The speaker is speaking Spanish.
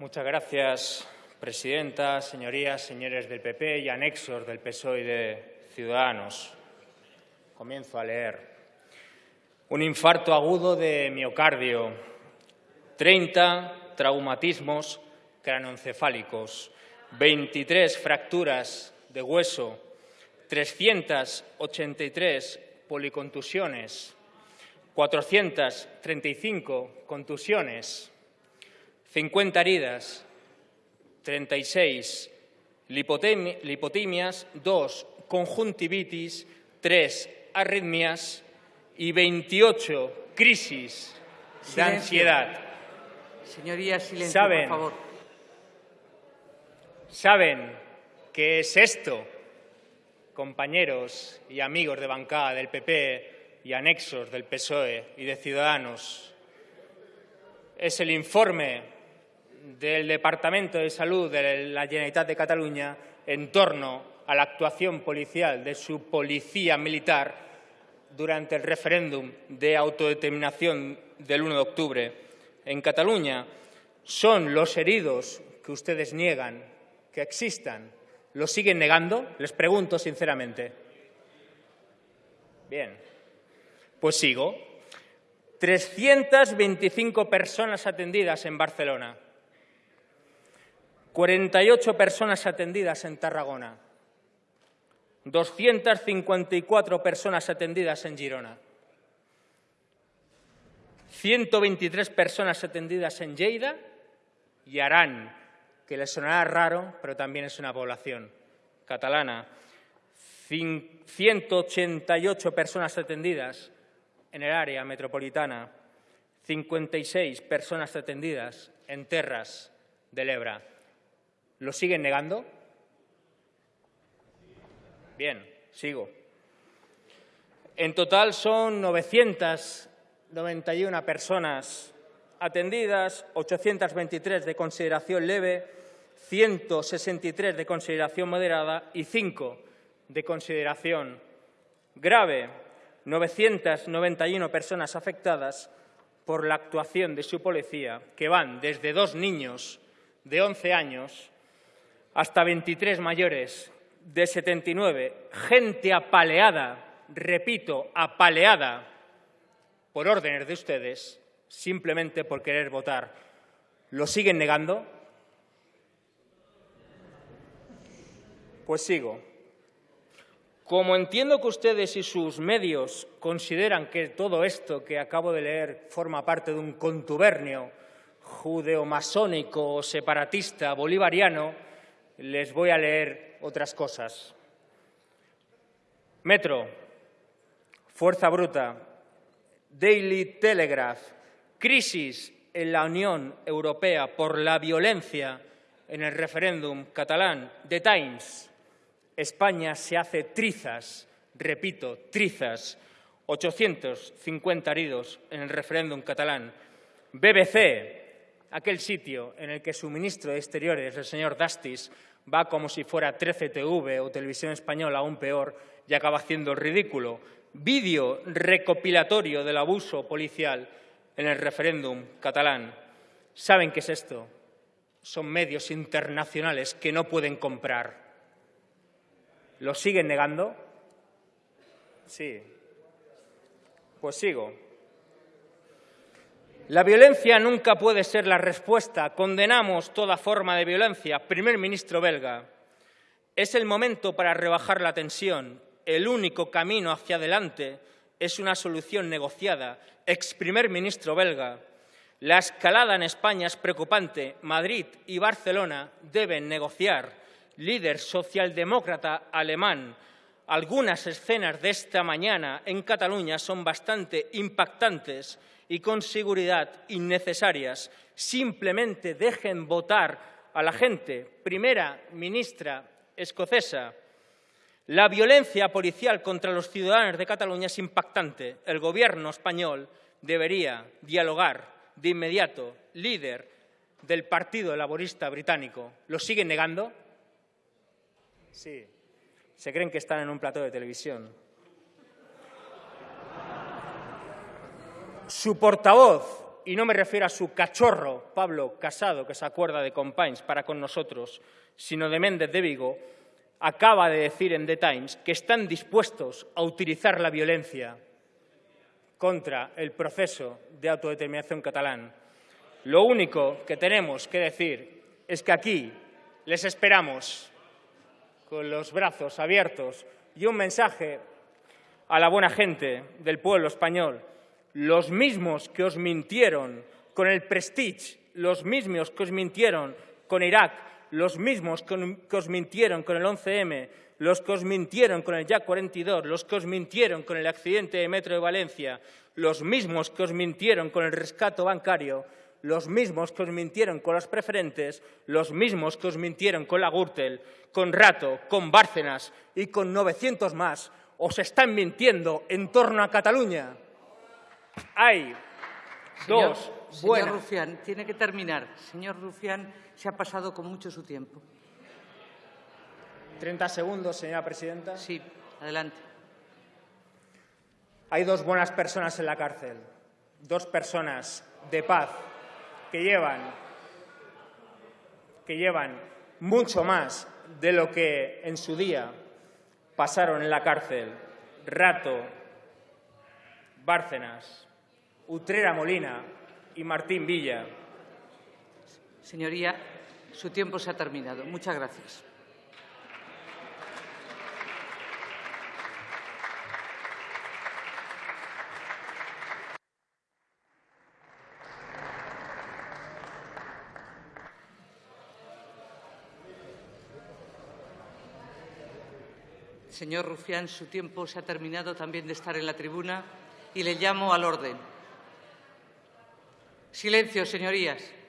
Muchas gracias, presidenta, señorías, señores del PP y anexos del PSOE y de Ciudadanos. Comienzo a leer. Un infarto agudo de miocardio, 30 traumatismos cranoencefálicos, 23 fracturas de hueso, 383 policontusiones, 435 contusiones, 50 heridas, 36 lipotimias, 2 conjuntivitis, 3 arritmias y 28 crisis de ansiedad. Señorías, silencio, ¿Saben? por favor. ¿Saben qué es esto, compañeros y amigos de bancada del PP y anexos del PSOE y de Ciudadanos? Es el informe del Departamento de Salud de la Generalitat de Cataluña en torno a la actuación policial de su policía militar durante el referéndum de autodeterminación del 1 de octubre en Cataluña. Son los heridos que ustedes niegan que existan. ¿Lo siguen negando? Les pregunto sinceramente. Bien, pues sigo. 325 personas atendidas en Barcelona. 48 personas atendidas en Tarragona. 254 personas atendidas en Girona. 123 personas atendidas en Lleida y Arán, que les sonará raro, pero también es una población catalana. 188 personas atendidas en el área metropolitana, 56 personas atendidas en Terras del Ebra. ¿Lo siguen negando? Bien, sigo. En total son 991 personas atendidas, 823 de consideración leve, 163 de consideración moderada y 5 de consideración grave. 991 personas afectadas por la actuación de su policía, que van desde dos niños de 11 años hasta 23 mayores de 79, gente apaleada, repito, apaleada por órdenes de ustedes, simplemente por querer votar. ¿Lo siguen negando? Pues sigo. Como entiendo que ustedes y sus medios consideran que todo esto que acabo de leer forma parte de un contubernio judeo-masónico o separatista bolivariano, les voy a leer otras cosas. Metro, Fuerza Bruta, Daily Telegraph, crisis en la Unión Europea por la violencia en el referéndum catalán, The Times, España se hace trizas, repito, trizas, 850 heridos en el referéndum catalán, BBC, aquel sitio en el que su ministro de Exteriores, el señor Dastis, va como si fuera 13TV o Televisión Española, aún peor, y acaba haciendo el ridículo. Vídeo recopilatorio del abuso policial en el referéndum catalán. ¿Saben qué es esto? Son medios internacionales que no pueden comprar. ¿Lo siguen negando? Sí. Pues sigo. La violencia nunca puede ser la respuesta. Condenamos toda forma de violencia. Primer ministro belga, es el momento para rebajar la tensión. El único camino hacia adelante es una solución negociada. Ex primer ministro belga, la escalada en España es preocupante. Madrid y Barcelona deben negociar. Líder socialdemócrata alemán, algunas escenas de esta mañana en Cataluña son bastante impactantes y con seguridad innecesarias. Simplemente dejen votar a la gente. Primera ministra escocesa. La violencia policial contra los ciudadanos de Cataluña es impactante. El Gobierno español debería dialogar de inmediato. Líder del Partido Laborista Británico. ¿Lo siguen negando? Sí. Se creen que están en un plato de televisión. Su portavoz y no me refiero a su cachorro, Pablo Casado, que se acuerda de Compains para con nosotros, sino de Méndez de Vigo, acaba de decir en The Times que están dispuestos a utilizar la violencia contra el proceso de autodeterminación catalán. Lo único que tenemos que decir es que aquí les esperamos con los brazos abiertos y un mensaje a la buena gente del pueblo español, los mismos que os mintieron con el Prestige, los mismos que os mintieron con Irak, los mismos que os mintieron con el 11M, los que os mintieron con el Jack 42, los que os mintieron con el accidente de Metro de Valencia, los mismos que os mintieron con el rescate bancario, los mismos que os mintieron con las preferentes, los mismos que os mintieron con la Gürtel, con Rato, con Bárcenas y con 900 más, os están mintiendo en torno a Cataluña. Hay dos Señor Rufián, tiene que terminar. Señor Rufián, se ha pasado con mucho su tiempo. 30 segundos, señora presidenta. Sí, adelante. Hay dos buenas personas en la cárcel, dos personas de paz que llevan, que llevan mucho más de lo que en su día pasaron en la cárcel Rato, Bárcenas, Utrera Molina y Martín Villa. Señoría, su tiempo se ha terminado. Muchas gracias. Señor Rufián, su tiempo se ha terminado también de estar en la tribuna y le llamo al orden. Silencio, señorías.